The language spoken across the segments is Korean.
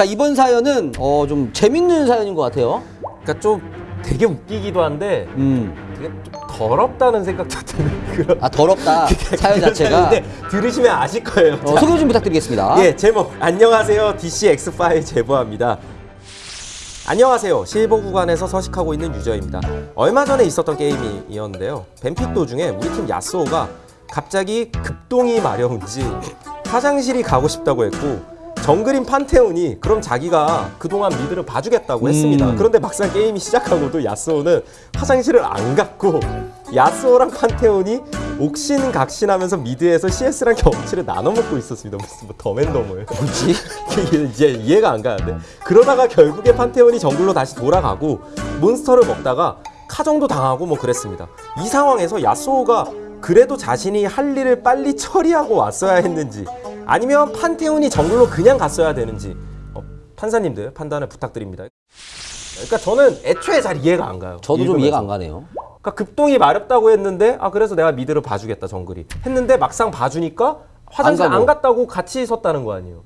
자 이번 사연은 어, 좀 재밌는 사연인 것 같아요. 그러니까 좀 되게 웃기기도 한데 음. 되게 좀 더럽다는 생각도 드는 그런 아 더럽다 사연 자체가. 사연인데 들으시면 아실 거예요. 어, 자, 소개 좀 부탁드리겠습니다. 예, 제목 안녕하세요. DC 엑스파일 제보합니다. 안녕하세요. 실버 구간에서 서식하고 있는 유저입니다. 얼마 전에 있었던 게임이었는데요. 뱀픽 도중에 우리 팀 야스오가 갑자기 급동이 마려운지 화장실이 가고 싶다고 했고 정글인 판테온이 그럼 자기가 그동안 미드를 봐주겠다고 했습니다. 음. 그런데 막상 게임이 시작하고도 야스오는 화장실을 안 갔고 야스오랑 판테온이 옥신각신하면서 미드에서 CS랑 경험치를 나눠 먹고 있었습니다. 무슨 뭐 덤 앤 더머예요. 뭐지? 이게 이제 이해가 안 가는데 그러다가 결국에 판테온이 정글로 다시 돌아가고 몬스터를 먹다가 카정도 당하고 뭐 그랬습니다. 이 상황에서 야스오가 그래도 자신이 할 일을 빨리 처리하고 왔어야 했는지 아니면 판테온이 정글로 그냥 갔어야 되는지 어, 판사님들 판단을 부탁드립니다. 그러니까 저는 애초에 잘 이해가 안 가요. 저도 좀 읽으면서. 이해가 안 가네요. 그러니까 급동이 마렵다고 했는데 아 그래서 내가 미드를 봐주겠다 정글이 했는데 막상 봐주니까 화장실 안 안. 갔다고 같이 섰다는 거 아니에요.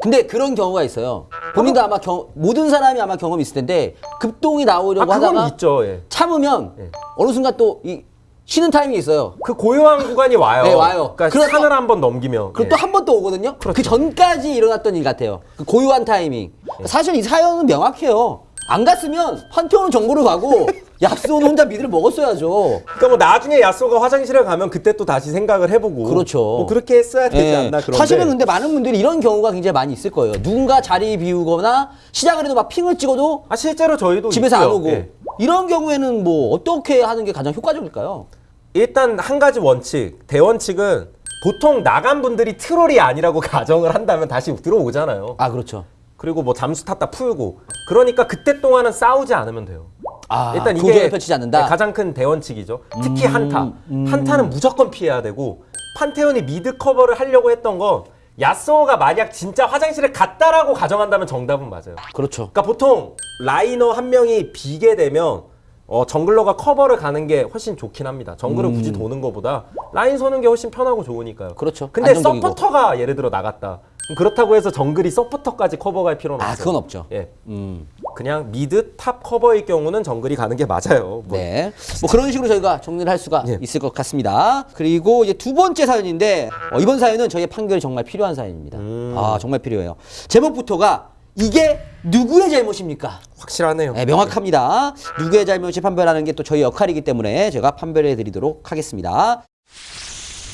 근데 그런 경우가 있어요. 본인도 아마 경, 모든 사람이 아마 경험이 있을 텐데 급동이 아 나오려고 그건 하다가 있죠. 예. 참으면 예. 어느 순간 또 이 쉬는 타이밍이 있어요. 그 고요한 구간이 와요. 네, 와요. 그러니까 산을 한 번 넘기면. 그리고 예. 또한 번 또 오거든요. 그 그렇죠. 전까지 일어났던 일 같아요. 그 고요한 타이밍. 사실 이 사연은 명확해요. 안 갔으면 판테온은 정보를 가고 약수는 혼자 미드를 먹었어야죠. 그러니까 뭐 나중에 야쏘가 화장실에 가면 그때 또 다시 생각을 해보고. 그렇죠. 뭐 그렇게 했어야 되지 예. 않나 그런데. 사실은 근데 많은 분들이 이런 경우가 굉장히 많이 있을 거예요. 누군가 자리 비우거나 시작을 해도 막 핑을 찍어도 아 실제로 저희도 집에서 안 있고요. 오고 예. 이런 경우에는 뭐 어떻게 하는 게 가장 효과적일까요? 일단 한 가지 원칙 대원칙은 보통 나간 분들이 트롤이 아니라고 가정을 한다면 다시 들어오잖아요. 아 그렇죠. 그리고 뭐 잠수 탔다 풀고. 그러니까 그때 동안은 싸우지 않으면 돼요. 아 일단 이게 펼치지 않는다. 네, 가장 큰 대원칙이죠. 특히 음, 한타. 음. 한타는 무조건 피해야 되고 판테온이 미드 커버를 하려고 했던 건 야스오가 만약 진짜 화장실에 갔다라고 가정한다면 정답은 맞아요. 그렇죠. 그러니까 보통 라이너 한 명이 비게 되면 어, 정글러가 커버를 가는 게 훨씬 좋긴 합니다. 정글을 굳이 도는 것보다 라인 서는 게 훨씬 편하고 좋으니까요. 음. 그렇죠. 근데 안정적이고. 서포터가 예를 들어 나갔다. 그렇다고 해서 정글이 서포터까지 커버갈 필요는 아 없어요. 그건 없죠. 예. 음. 그냥 미드 탑 커버일 경우는 정글이 가는 게 맞아요. 뭐 네. 뭐 그런 식으로 저희가 정리를 할 수가 예. 있을 것 같습니다. 그리고 이제 두 번째 사연인데 어, 이번 사연은 저희의 판결이 정말 필요한 사연입니다. 음. 아 정말 필요해요. 제목부터가 이게 누구의 잘못입니까? 확실하네요. 네, 명확합니다. 누구의 잘못인지 판별하는 게 또 저희 역할이기 때문에 제가 판별해 드리도록 하겠습니다.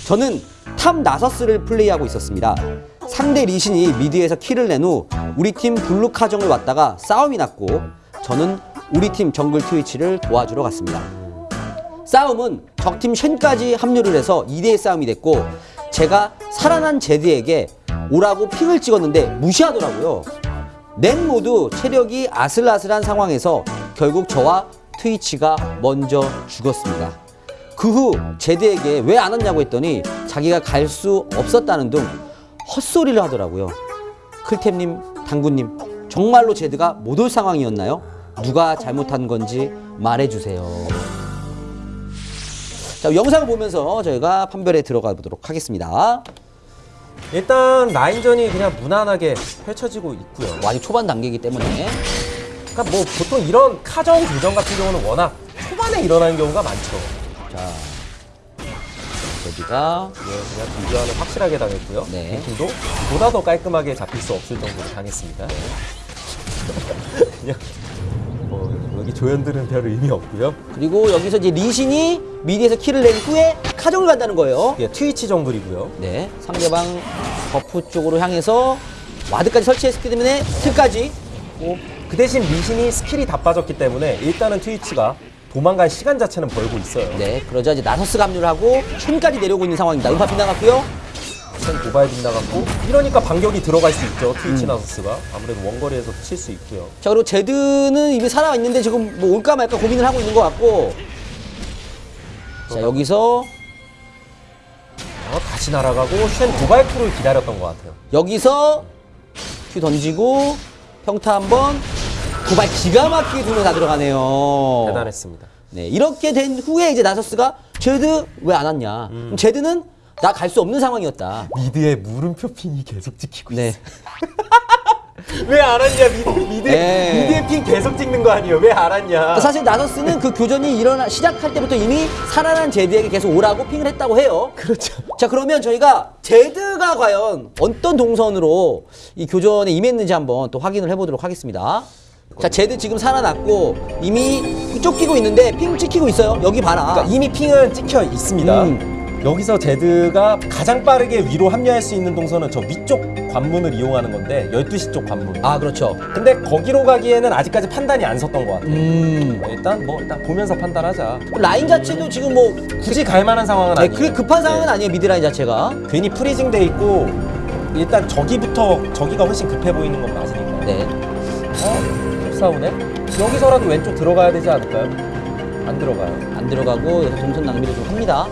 저는 탑 나서스를 플레이하고 있었습니다. 상대 리신이 미드에서 킬을 낸 후 우리 팀 블루 카정을 왔다가 싸움이 났고 저는 우리 팀 정글 트위치를 도와주러 갔습니다. 싸움은 적팀 쉔까지 합류를 해서 2대1 싸움이 됐고 제가 살아난 제드에게 오라고 핑을 찍었는데 무시하더라고요. 넷 모두 체력이 아슬아슬한 상황에서 결국 저와 트위치가 먼저 죽었습니다. 그 후 제드에게 왜 안 왔냐고 했더니 자기가 갈 수 없었다는 등 헛소리를 하더라고요. 클템님, 당구님, 정말로 제드가 못 올 상황이었나요? 누가 잘못한 건지 말해주세요. 자, 영상을 보면서 저희가 판별에 들어가 보도록 하겠습니다. 일단 라인전이 그냥 무난하게 펼쳐지고 있고요. 뭐 아직 초반 단계이기 때문에 그러니까 뭐 보통 이런 카정 교전 같은 경우는 워낙 초반에 일어나는 경우가 많죠. 자, 제드가 예, 그냥 비교하는 확실하게 당했고요. 네. 도 보다 더 깔끔하게 잡힐 수 없을 정도로 당했습니다. 그냥 뭐 여기 조연들은 별 의미 없고요. 그리고 여기서 이제 리신이 미드에서 킬을 낸 후에 카정을 간다는 거예요. 예, 트위치 정글이고요. 네, 상대방 버프 쪽으로 향해서 와드까지 설치했기 때문에 틀까지 뭐, 그 대신 리신이 스킬이 다 빠졌기 때문에 일단은 트위치가 도망갈 시간 자체는 벌고 있어요. 네, 그러자 이제 나서스 합류를 하고 쉔까지 내려오고 있는 상황입니다. 음파 빗나갔고요. 쉔 도발 빗나갔고 이러니까 반격이 들어갈 수 있죠. 트위치 나서스가 아무래도 원거리에서 칠 수 있고요. 자, 그리고 제드는 이미 살아있는데 지금 뭐 올까 말까 고민을 하고 있는 것 같고 자, 여기서 어, 다시 날아가고 쉔 도발 쿨을 기다렸던 것 같아요. 여기서 Q 던지고 평타 한번 도발 기가 막히게 두 명 다 들어가네요. 대단했습니다. 네, 이렇게 된 후에 이제 나서스가 제드 왜 안 왔냐? 음. 제드는 나 갈 수 없는 상황이었다. 미드에 물음표 핑이 계속 찍히고 네. 왜 안 왔냐 미드 미드 네. 미드의 핑 계속 찍는 거 아니에요? 왜 안 왔냐? 사실 나서스는 그 교전이 일어나 시작할 때부터 이미 살아난 제드에게 계속 오라고 핑을 했다고 해요. 그렇죠. 자 그러면 저희가 제드가 과연 어떤 동선으로 이 교전에 임했는지 한번 또 확인을 해보도록 하겠습니다. 자 제드 지금 살아났고 이미 쫓기고 있는데 핑 찍히고 있어요. 여기 봐라. 그러니까 이미 핑은 찍혀 있습니다. 음. 여기서 제드가 가장 빠르게 위로 합류할 수 있는 동선은 저 위쪽 관문을 이용하는 건데 12시 쪽 관문. 아 그렇죠. 근데 거기로 가기에는 아직까지 판단이 안 섰던 것 같아요. 음. 일단 뭐 일단 보면서 판단하자. 라인 자체도 지금 뭐 굳이 갈 만한 상황은 네, 아니에요. 그 급한 상황은 네. 아니에요 미드라인 자체가. 괜히 freezing 돼 있고 일단 저기부터 저기가 훨씬 급해 보이는 건 맞으니까. 네. 어? 싸우네? 여기서라도 왼쪽 들어가야 되지 않을까요? 안 들어가요. 안 들어가고 여기서 동선 낭비를 좀 합니다.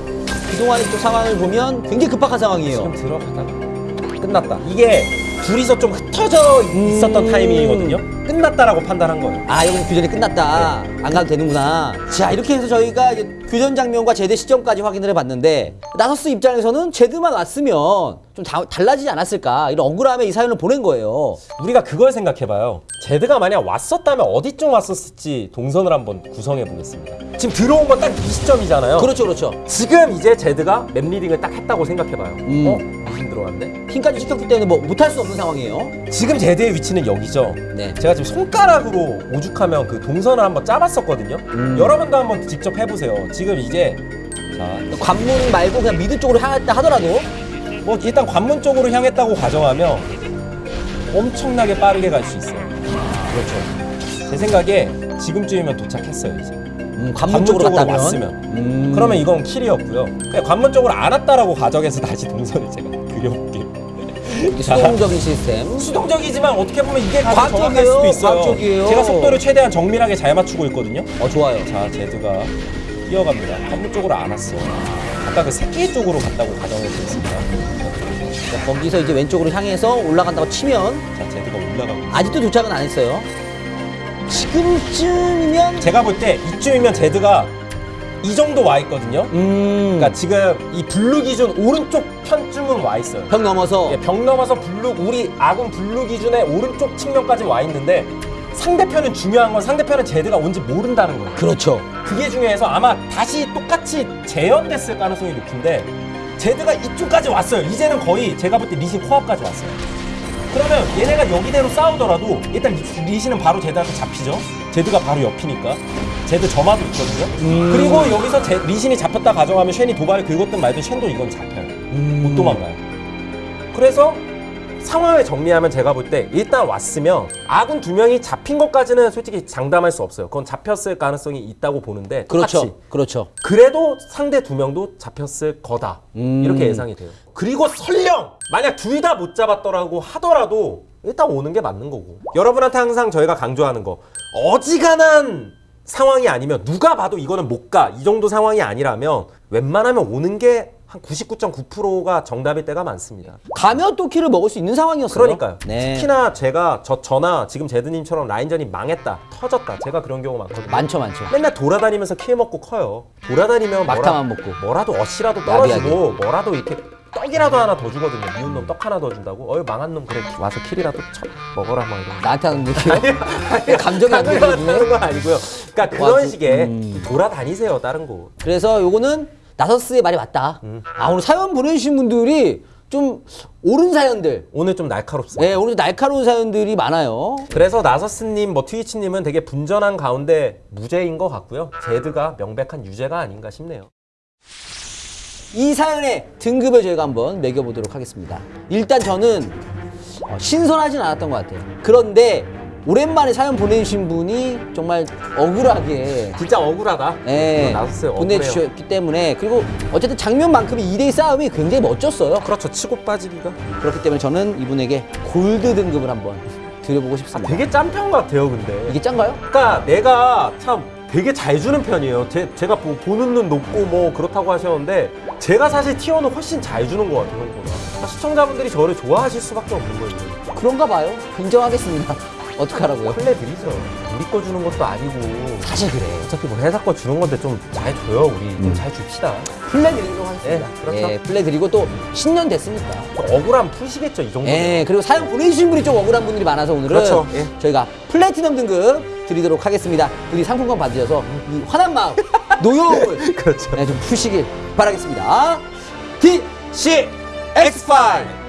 그동안의 또 상황을 보면 굉장히 급박한 상황이에요. 지금 들어가다가 끝났다. 이게 둘이서 좀 흩어져 있었던 음. 타이밍이거든요. 끝났다라고 판단한 거예요. 아 여기서 교전이 끝났다 안 가도 되는구나 자 이렇게 해서 저희가 이제 교전 장면과 제대 시점까지 확인을 해봤는데 나서스 입장에서는 제드만 왔으면 좀 다- 달라지지 않았을까 이런 억울함에 이 사연을 보낸 거예요 우리가 그걸 생각해봐요. 제드가 만약 왔었다면 어디쯤 왔었을지 동선을 한번 구성해 보겠습니다. 지금 들어온 건 딱 이 시점이잖아요. 그렇죠 그렇죠 지금 이제 제드가 맵 리딩을 딱 했다고 생각해봐요. 음. 어? 들어왔네? 핀까지 찍혔기 때문에 뭐 못할 수 없는 상황이에요 지금 제드의 위치는 여기죠. 네 제가 지금 손가락으로 오죽하면 그 동선을 한번 짜봤었거든요. 음. 여러분도 한번 직접 해보세요. 지금 이제 자, 관문 말고 그냥 미드 쪽으로 향했다 하더라도 뭐 일단 관문 쪽으로 향했다고 가정하면 엄청나게 빠르게 갈 수 있어요. 그렇죠. 제 생각에 지금쯤이면 도착했어요 이제. 음, 관문 관문 쪽으로 쪽으로 왔으면. 음. 그러면 이건 킬이었고요. 관문 쪽으로 안 왔다라고 가정해서 다시 동선을 제가 자, 수동적인 시스템 수동적이지만 어떻게 보면 이게 과학적이에요. 수도 있어요. 과학적이에요. 제가 속도를 최대한 정밀하게 잘 맞추고 있거든요. 어 좋아요 자, 제드가 뛰어갑니다. 관문 쪽으로 안 왔어. 아까 그 새끼 쪽으로 갔다고 가정해보겠습니다. 자, 거기서 이제 왼쪽으로 향해서 올라간다고 치면 자, 제드가 올라가고. 있어요. 아직도 도착은 안 했어요 지금쯤이면 제가 볼 때 이쯤이면 제드가 이 정도 와 있거든요. 음, 그러니까 지금 이 blue 기준 오른쪽 편쯤은 와 있어요. 벽 넘어서 예, 벽 넘어서 블루 우리 아군 blue 기준의 오른쪽 측면까지 와 있는데 상대편은 중요한 건 상대편은 제드가 온지 모른다는 거예요. 그렇죠 그게 중요해서 아마 다시 똑같이 재현됐을 가능성이 높은데 제드가 이쪽까지 왔어요. 이제는 거의 제가 볼 때 리신 코앞까지 왔어요. 그러면 얘네가 여기대로 싸우더라도 일단 리- 리신은 바로 제드한테 잡히죠. 제드가 바로 옆이니까. 제드 점화도 있거든요. 음. 그리고 여기서 제, 리신이 잡혔다 가정하면 쉔이 도발을 긁었든 말든 쉔도 이건 잡혀요. 음. 못 도망가요. 그래서 상황을 정리하면 제가 볼 때 일단 왔으면 아군 두 명이 잡힌 것까지는 솔직히 장담할 수 없어요. 그건 잡혔을 가능성이 있다고 보는데 똑같이. 그렇죠 그렇죠 그래도 상대 두 명도 잡혔을 거다. 음. 이렇게 예상이 돼요. 그리고 설령 만약 둘 다 못 잡았더라고 하더라도 일단 오는 게 맞는 거고. 여러분한테 항상 저희가 강조하는 거 어지간한 상황이 아니면 누가 봐도 이거는 못 가. 이 정도 상황이 아니라면 웬만하면 오는 게 한 99.9%가 정답일 때가 많습니다. 가면 또 키를 먹을 수 있는 상황이었어요 그러니까요. 네 특히나 제가 저 저나 지금 제드님처럼 라인전이 망했다, 터졌다. 제가 그런 경우 많거든요. 많죠 많죠 맨날 돌아다니면서 킬 먹고 커요. 돌아다니면 막타만 뭐라, 먹고. 뭐라도 어시라도 떨어지고 뭐라도 이렇게 떡이라도 하나 더 주거든요. 미운 놈 떡 하나 더 준다고. 어이 망한 놈 그래 와서 킬이라도 쳐 먹어라 막 이런. 나한테 하는 얘기요? 감정이 안 들리네 건 아니고요. 그러니까 그런 와, 그- 식의 음. 돌아다니세요 다른 곳. 그래서 요거는 나서스의 말이 맞다 음. 아 오늘 사연 보내주신 분들이 좀 옳은 사연들 오늘 좀 날카롭습니다. 네 오늘 날카로운 사연들이 많아요 그래서 나서스님, 뭐 트위치님은 되게 분전한 가운데 무죄인 것 같고요. 제드가 명백한 유죄가 아닌가 싶네요. 이 사연의 등급을 저희가 한번 매겨보도록 하겠습니다. 일단 저는 어, 신선하진 않았던 것 같아요. 그런데 오랜만에 사연 보내주신 분이 정말 억울하게 진짜 억울하다. 예, 나서스의 억울해요. 보내주셨기 때문에 그리고 어쨌든 장면만큼의 2대2 싸움이 굉장히 멋졌어요. 그렇죠. 치고 빠지기가. 그렇기 때문에 저는 이분에게 골드 등급을 한번 드려보고 싶습니다. 되게 짠편 같아요, 근데. 이게 짠가요? 그러니까 내가 참 되게 잘 주는 편이에요. 제, 제가 보, 보는 눈 높고 뭐 그렇다고 하셨는데 제가 사실 티어는 훨씬 잘 주는 것 같아요. 시청자분들이 저를 좋아하실 수밖에 없는 거예요. 그런가 봐요. 인정하겠습니다. 어떡하라고요? 플레 드리죠. 우리 거 주는 것도 아니고 사실 그래. 어차피 뭐 회사 거 주는 건데 좀 잘 줘요 우리 좀잘 줍시다. 플레 드리도록 하겠습니다. 예, 그렇죠. 예, 플레 드리고 또 신년 됐으니까. 억울함 푸시겠죠 이 정도. 예, 그리고 사연 보내주신 분이 좀 억울한 분들이 많아서 오늘은 그렇죠. 예. 저희가 플래티넘 등급 드리도록 하겠습니다. 부디 상품권 받으셔서 이 화난 마음, 노여움을 그렇죠. 네, 좀 푸시길 바라겠습니다. DC X5